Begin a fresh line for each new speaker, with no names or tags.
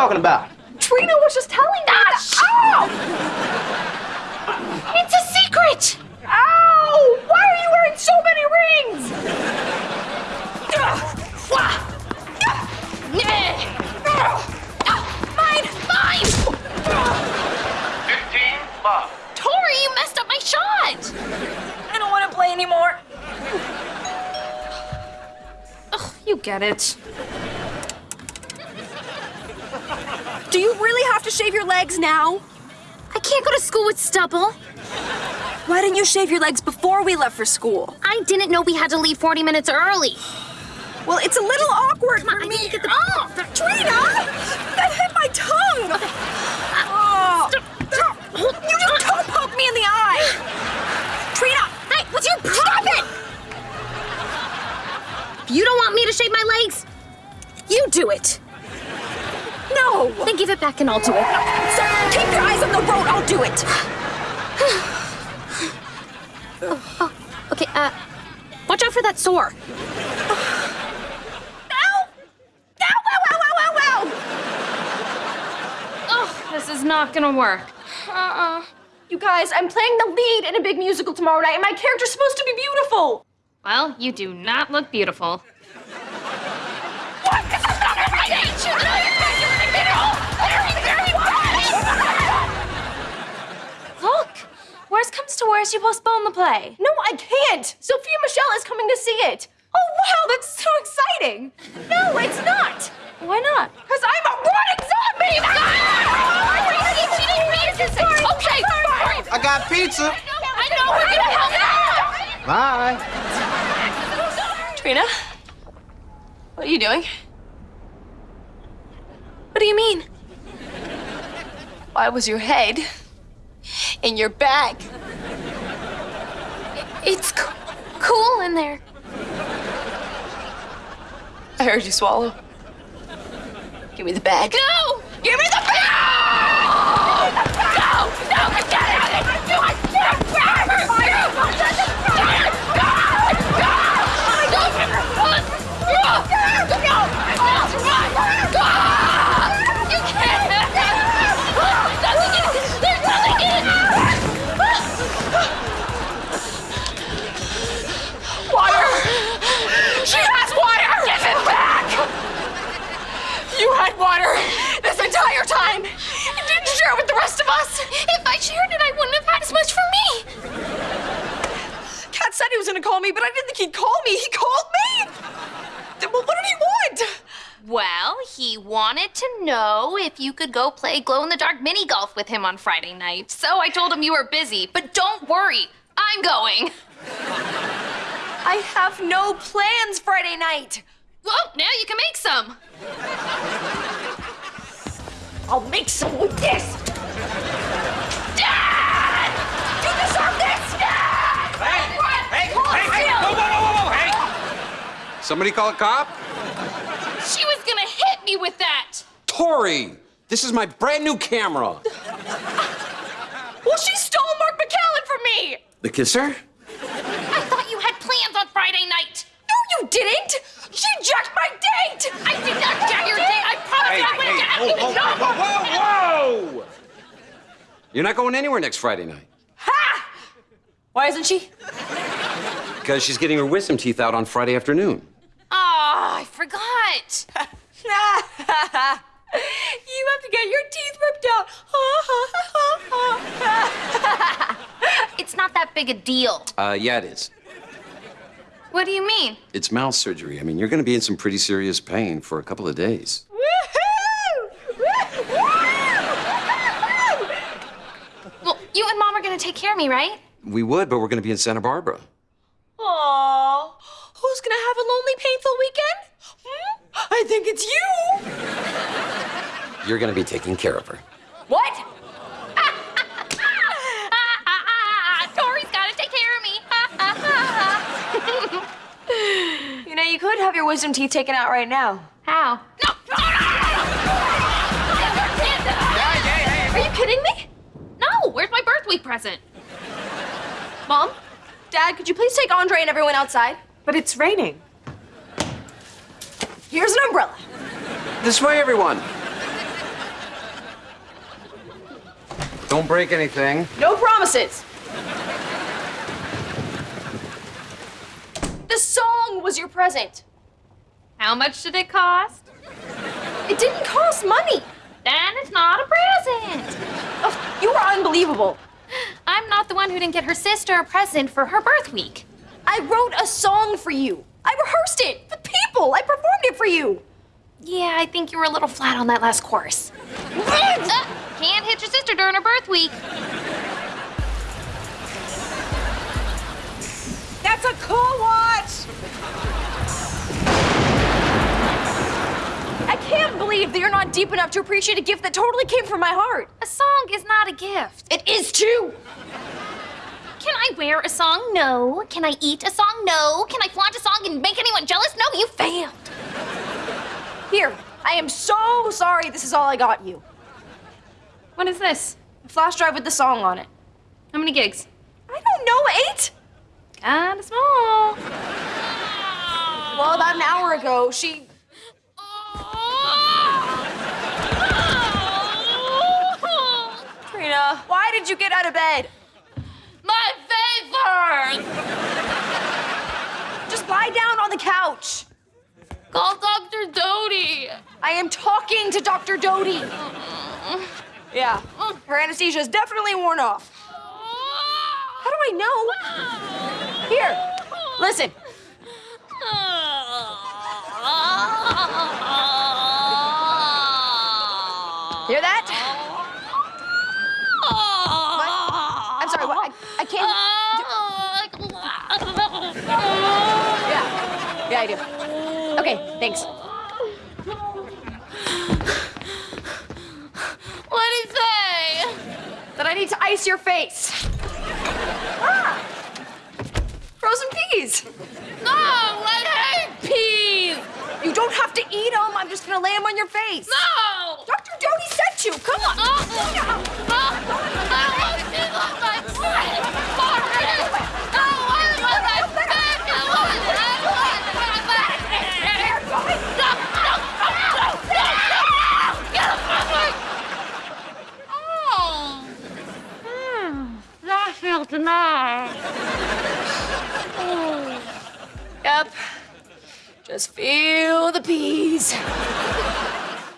talking about?
Trina was just telling me that. Ah, Ow! Oh!
It's a secret!
Ow! Why are you wearing so many rings?
Mine! Mine!
15 love.
Tori, you messed up my shot!
I don't want to play anymore.
Ugh, you get it.
Do you really have to shave your legs now?
I can't go to school with stubble.
Why didn't you shave your legs before we left for school?
I didn't know we had to leave 40 minutes early.
Well, it's a little awkward for
I
me.
need to get the-
Oh, Trina! That hit my tongue! No!
Then give it back and I'll do it.
So keep your eyes on the road, I'll do it!
Okay, uh, watch out for that sore.
Ow! Ow, ow, ow, ow, ow, ow!
Oh, this is not gonna work.
Uh-uh. You guys, I'm playing the lead in a big musical tomorrow night, and my character's supposed to be beautiful.
Well, you do not look beautiful.
Worst comes you postpone the play. No, I can't. Sophia Michelle is coming to see it. Oh, wow, that's so exciting. No, it's not. Why not? Because I'm a running zombie! Ah!
Okay, fine.
I got pizza.
I know we're gonna help out.
Bye.
Trina? What are you doing? What do you mean? Why was your head in your bag?
It's co- cool in there.
I heard you swallow. Give me the bag.
No!
Give me the bag! Call me, but I didn't think he'd call me. He called me? Well, what did he want?
Well, he wanted to know if you could go play glow in the dark mini golf with him on Friday night. So I told him you were busy, but don't worry, I'm going.
I have no plans Friday night.
Well, now you can make some.
I'll make some with this.
Somebody call a cop?
She was gonna hit me with that.
Tori! This is my brand new camera.
Well, she stole Mark McCallan from me!
The kisser?
I thought you had plans on Friday night.
No, you didn't! She jacked my date!
I did not jack your date. I promise
Hey,
you I wouldn't
hey,
get
whoa,
anything.
whoa, whoa, whoa, whoa! You're not going anywhere next Friday night.
Ha! Why isn't she?
Because she's getting her wisdom teeth out on Friday afternoon.
Oh,
you have to get your teeth ripped out.
It's not that big a deal.
Uh, yeah, it is.
What do you mean?
It's mouth surgery. I mean, you're going to be in some pretty serious pain for a couple of days.
Well, you and Mom are gonna take care of me, right?
We would, but we're going to be in Santa Barbara.
Aww. Who's gonna have a lonely, painful weekend? Hmm? I think it's you.
You're going to be taking care of her.
What?
Ah, ah, ah, ah, Tori's gotta take care of me. Ah, ah, ah, ah.
You know, you could have your wisdom teeth taken out right now.
How? No! no, no, no, no.
Are you kidding me?
No, where's my birthday present?
Mom? Dad, could you please take Andre and everyone outside?
But it's raining.
Here's an umbrella.
This way, everyone. Don't break anything.
No promises. The song was your present.
How much did it cost?
It didn't cost money.
Then it's not a present.
Oh, you are unbelievable.
I'm not the one who didn't get her sister a present for her birth week.
I wrote a song for you. I rehearsed it. The people. I performed it for you.
Yeah, I think you were a little flat on that last chorus. Uh, can't hit your sister during her birth week.
That's a cool watch. I can't believe that you're not deep enough to appreciate a gift that totally came from my heart.
A song is not a gift.
It is too.
Can I wear a song? No. Can I eat a song? No. Can I flaunt a song and make anyone jealous? No, you failed.
Here, I am so sorry this is all I got you.
What is this?
A flash drive with the song on it.
How many gigs?
I don't know, eight?
Kinda small.
Well, about an hour ago, she. Trina, why did you get out of bed?
My!
Just lie down on the couch.
Call Dr. Doty.
I am talking to Dr. Doty. Yeah, her anesthesia is definitely worn off. How do I know? Here, listen. I do. Okay, thanks.
What did he say?
That I need to ice your face. Ah! Frozen peas.
No, I hate peas.
You don't have to eat them. I'm just gonna lay them on your face.
No.
Dr. Doty sent you. Come on.
No. Nice.
Yep. Just feel the peas.